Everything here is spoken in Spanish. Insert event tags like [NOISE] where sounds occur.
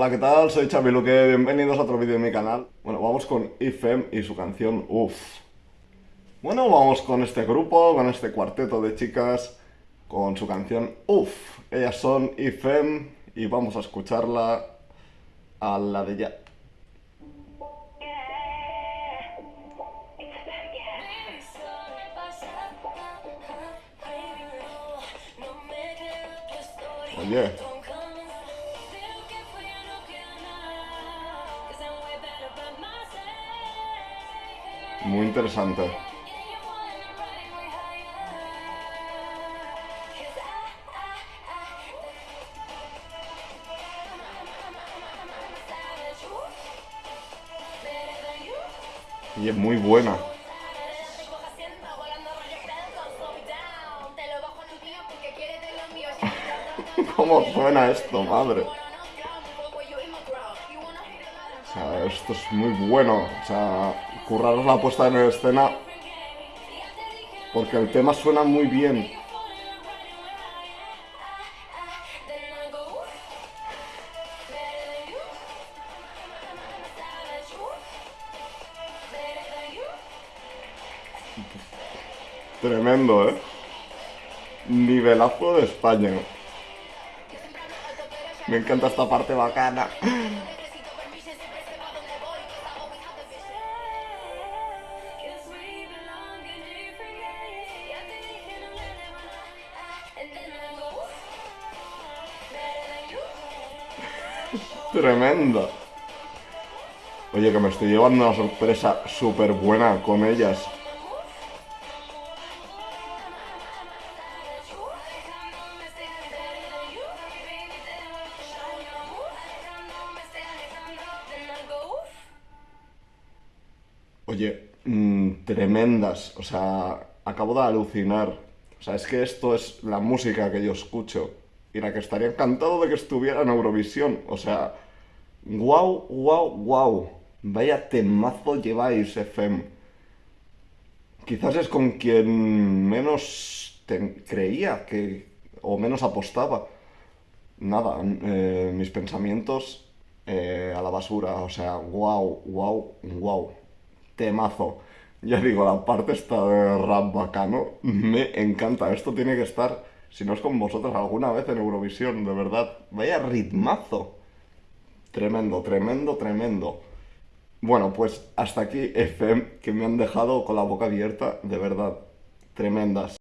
Hola, ¿qué tal? Soy Xavi Luque, bienvenidos a otro vídeo de mi canal. Bueno, vamos con IFEM y su canción Uff. Bueno, vamos con este grupo, con este cuarteto de chicas, con su canción Uff. Ellas son IFEM y vamos a escucharla a la de ya. Oye. Muy interesante. Y es muy buena. [LAUGHS] ¿Cómo suena esto, madre? Esto es muy bueno. O sea, curraros la puesta en escena. Porque el tema suena muy bien. Tremendo, ¿eh? Nivelazo de España. Me encanta esta parte bacana. [LAUGHS] Tremenda. Oye, que me estoy llevando una sorpresa súper buena con ellas. Oye, mmm, tremendas. O sea, acabo de alucinar. O sea, es que esto es la música que yo escucho. Y la que estaría encantado de que estuviera en Eurovisión. O sea, wow, wow, wow. Vaya temazo lleváis, FM. Quizás es con quien menos creía que, o menos apostaba. Nada, eh, mis pensamientos eh, a la basura. O sea, wow, wow, wow temazo. Ya digo, la parte esta de rap bacano me encanta. Esto tiene que estar, si no es con vosotros, alguna vez en Eurovisión, de verdad. Vaya ritmazo. Tremendo, tremendo, tremendo. Bueno, pues hasta aquí FM, que me han dejado con la boca abierta, de verdad. Tremendas.